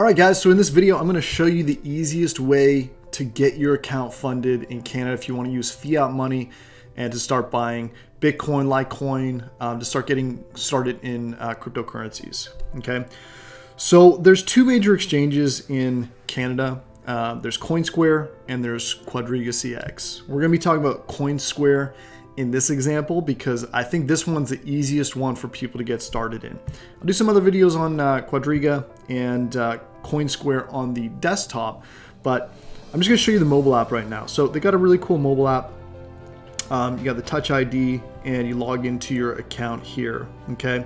All right, guys, so in this video, I'm gonna show you the easiest way to get your account funded in Canada if you wanna use fiat money and to start buying Bitcoin, Litecoin, um, to start getting started in uh, cryptocurrencies, okay? So there's two major exchanges in Canada. Uh, there's CoinSquare and there's Quadriga CX. We're gonna be talking about CoinSquare in this example because I think this one's the easiest one for people to get started in. I'll do some other videos on uh, Quadriga and uh, CoinSquare on the desktop, but I'm just gonna show you the mobile app right now. So they got a really cool mobile app. Um, you got the Touch ID and you log into your account here, okay?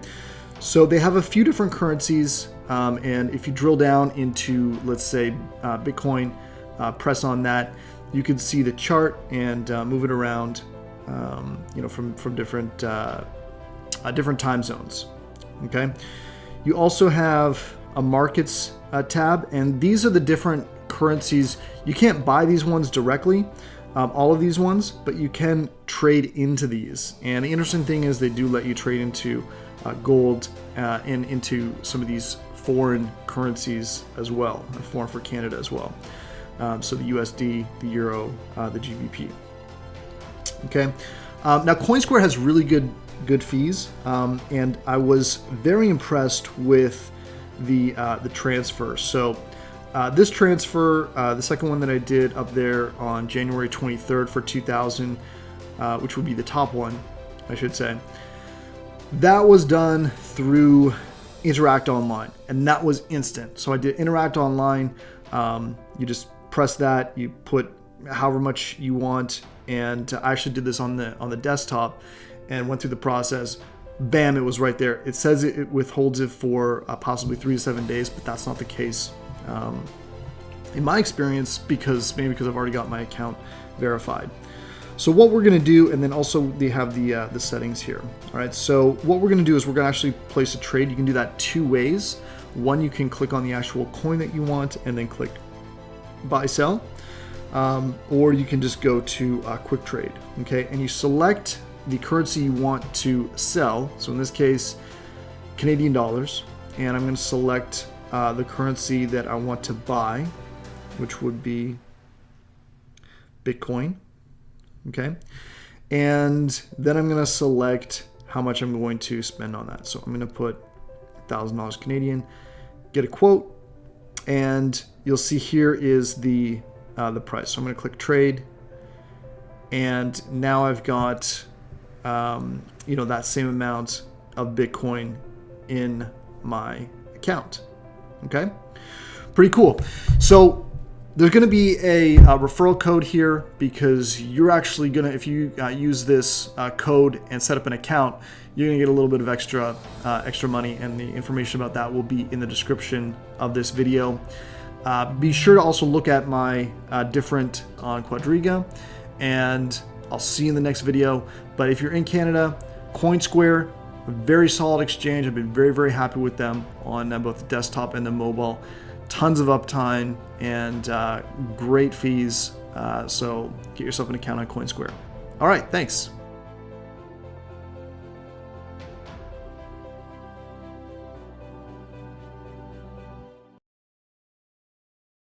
So they have a few different currencies um, and if you drill down into, let's say, uh, Bitcoin, uh, press on that, you can see the chart and uh, move it around um, you know, from, from different, uh, uh, different time zones, okay? You also have a markets uh, tab, and these are the different currencies. You can't buy these ones directly, um, all of these ones, but you can trade into these. And the interesting thing is they do let you trade into uh, gold uh, and into some of these foreign currencies as well, foreign for Canada as well. Um, so the USD, the Euro, uh, the GBP. Okay, um, now CoinSquare has really good good fees, um, and I was very impressed with the uh, the transfer. So uh, this transfer, uh, the second one that I did up there on January 23rd for 2000, uh, which would be the top one, I should say, that was done through Interac Online, and that was instant. So I did Interac Online. Um, you just press that, you put however much you want and I actually did this on the on the desktop and went through the process bam it was right there. It says it, withholds it for uh, possibly three to seven days but that's not the case. Um, in my experience because maybe because I've already got my account verified. So what we're going to do and then also they have the uh, the settings here. All right so what we're going to do is we're going to actually place a trade. You can do that two ways. One you can click on the actual coin that you want and then click buy sell. Um, or you can just go to uh, quick trade okay? And you select the currency you want to sell so in this case Canadian dollars and I'm going to select uh, the currency that I want to buy which would be Bitcoin okay and then I'm going to select how much I'm going to spend on that so I'm going to put $1,000 Canadian get a quote and you'll see here is the uh, the price. So I'm going to click trade. And now I've got, um, you know, that same amount of Bitcoin in my account. Okay. Pretty cool. So there's going to be a, a, referral code here because you're actually going to, if you uh, use this uh, code and set up an account, you're going to get a little bit of extra, uh, extra money and the information about that will be in the description of this video. Uh, be sure to also look at my uh, different on Quadriga, and I'll see you in the next video. But if you're in Canada, CoinSquare, a very solid exchange. I've been very, very happy with them on uh, both the desktop and the mobile. Tons of uptime and uh, great fees. Uh, so get yourself an account on CoinSquare. All right, thanks.